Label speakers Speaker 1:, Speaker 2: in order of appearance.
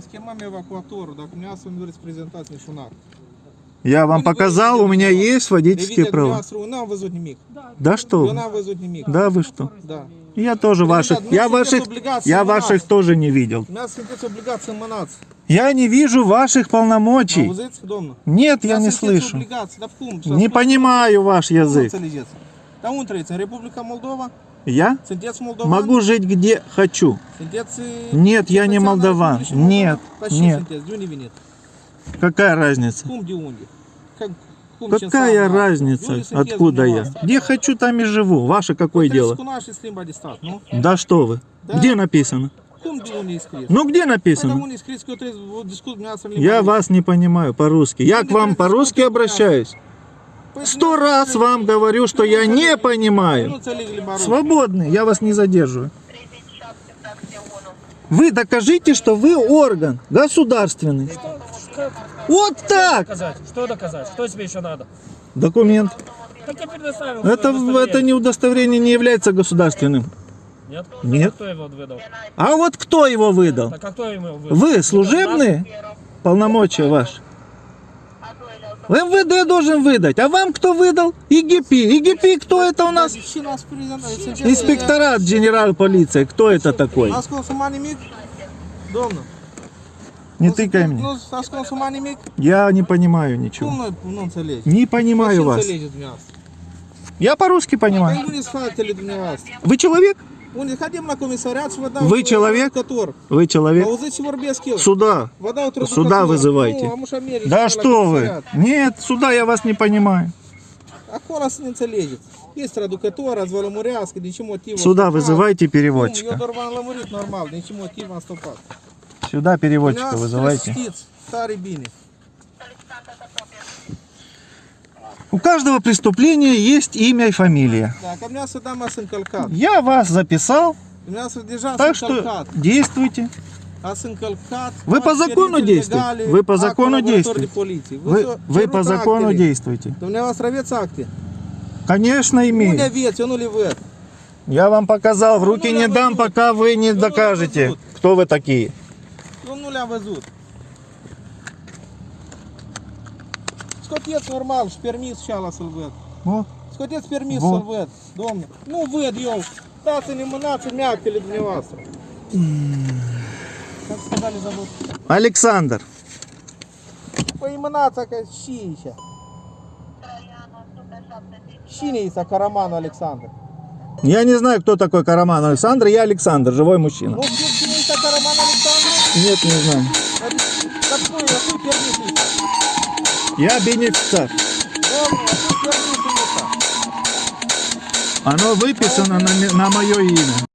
Speaker 1: Схемами евакуатору, так у меня с вами презентації шунак.
Speaker 2: Я вам показал, у меня есть водительские права.
Speaker 1: Нам везуть миг.
Speaker 2: Да что? вы?
Speaker 1: Нам везуть миг.
Speaker 2: Да вы что?
Speaker 1: Да.
Speaker 2: Я тоже ваших,
Speaker 1: Ребят, у
Speaker 2: я
Speaker 1: меня сейчас
Speaker 2: ваших,
Speaker 1: облигации
Speaker 2: я
Speaker 1: на нас.
Speaker 2: ваших тоже не видел.
Speaker 1: У нас сидить облігація манації.
Speaker 2: Я не вижу ваших полномочий.
Speaker 1: Возиться домно.
Speaker 2: Нет, я не слышу.
Speaker 1: Облігації, да в кум.
Speaker 2: Не понимаю ваш язык.
Speaker 1: Це лежить. Та он третя. Республіка Молдова,
Speaker 2: Я
Speaker 1: синтець Молдован.
Speaker 2: могу жить где хочу.
Speaker 1: Синтець...
Speaker 2: Нет, я не молдаван. Нет, нет.
Speaker 1: Синтець, дюні вінет.
Speaker 2: Какая разница?
Speaker 1: Кум дюнді. Как- кум
Speaker 2: Какая
Speaker 1: чесал,
Speaker 2: разница,
Speaker 1: Дюні синтез
Speaker 2: откуда я?
Speaker 1: власти.
Speaker 2: Где хочу, там и живу. Ваше какое дело?
Speaker 1: Наш слим бадистат, ну.
Speaker 2: Да что вы?
Speaker 1: Да.
Speaker 2: Где написано?
Speaker 1: Кум дюні іскріс.
Speaker 2: Ну где
Speaker 1: Поэтому
Speaker 2: написано?
Speaker 1: не искрит, кто вот дискут мясо
Speaker 2: Я вас не понимаю по-русски. Я к вам по-русски обращаюсь. Сто раз вам говорю, что я не понимаю. Свободный, я вас не задерживаю. Вы докажите, что вы орган государственный. Вот так!
Speaker 3: доказать? Что доказать? Что тебе еще надо?
Speaker 2: Документ. Это, это не удостоверение не является государственным.
Speaker 3: Нет?
Speaker 2: Нет.
Speaker 3: А кто его выдал?
Speaker 2: А вот кто его выдал?
Speaker 3: Так а кто ему выдал?
Speaker 2: Вы служебные полномочия ваши? МВД должен выдать. А вам кто выдал? ИГП. ИГП кто это у нас?
Speaker 1: Всі нас презентують.
Speaker 2: Инспекторат генерал полиции. Кто это такой?
Speaker 1: Нас консумані міг? Домно.
Speaker 2: Не тыкай мне.
Speaker 1: Ну, нас консумані міг?
Speaker 2: Я не понимаю ничего.
Speaker 1: Кум ну це лежить.
Speaker 2: Не понимаю
Speaker 1: Чим
Speaker 2: вас.
Speaker 1: це лежить в м'ясо?
Speaker 2: Я по-русски понимаю.
Speaker 1: Та й вони сфактили до вас.
Speaker 2: Вы человек?
Speaker 1: Вони ходимо на комісаріат, що вода...
Speaker 2: Ви
Speaker 1: в-
Speaker 2: чоловік?
Speaker 1: Котор.
Speaker 2: Вы
Speaker 1: А
Speaker 2: человек?
Speaker 1: вот эти ворбески.
Speaker 2: Сюда.
Speaker 1: Вода у
Speaker 2: Сюда вызывайте.
Speaker 1: Ну, а може Америка,
Speaker 2: Да
Speaker 1: на
Speaker 2: что вы?
Speaker 1: комиссариат.
Speaker 2: Нет, сюда я вас не понимаю.
Speaker 1: А хорос не це лежить. Є традукатора, з Валамуряски, нічому тіво.
Speaker 2: Сюда вызывайте
Speaker 1: Ну,
Speaker 2: переводчика.
Speaker 1: Йодор Ламурит нормально, нічому тіво стопат.
Speaker 2: Сюда переводчика вызывайте.
Speaker 1: Старий біни.
Speaker 2: У каждого преступления есть имя и фамилия.
Speaker 1: А.
Speaker 2: Я вас записал, так что действуйте.
Speaker 1: А.
Speaker 2: Вы по закону действуете. Вы по закону действуете. Вы, вы по закону действуете.
Speaker 1: У меня у вас ровец акты.
Speaker 2: Конечно,
Speaker 1: не
Speaker 2: имею. Я вам показал, в руки
Speaker 1: Ну,
Speaker 2: не
Speaker 1: я
Speaker 2: дам, пока вы не
Speaker 1: Ну,
Speaker 2: докажете, кто вы такие.
Speaker 1: Ну, нуля везут. Скотец нормал, шпермис щала сульвет.
Speaker 2: Вот.
Speaker 1: Скотец пермис
Speaker 2: Вот.
Speaker 1: сульвет. Домно. Ну, вет, йоу. Да, це не монаци, м'як или для вас. Как сказали, зовут.
Speaker 2: Александр.
Speaker 1: По імена така щіща. Щінійся Караману Олександр.
Speaker 2: Я не знаю, кто такой Караман Александр. Я Александр, живой мужчина.
Speaker 1: Ну, щінійся Караман Олександр.
Speaker 2: Нет, не знаю.
Speaker 1: Какой, какой пермис
Speaker 2: я бенефициар. Оно выписано на, на мое имя.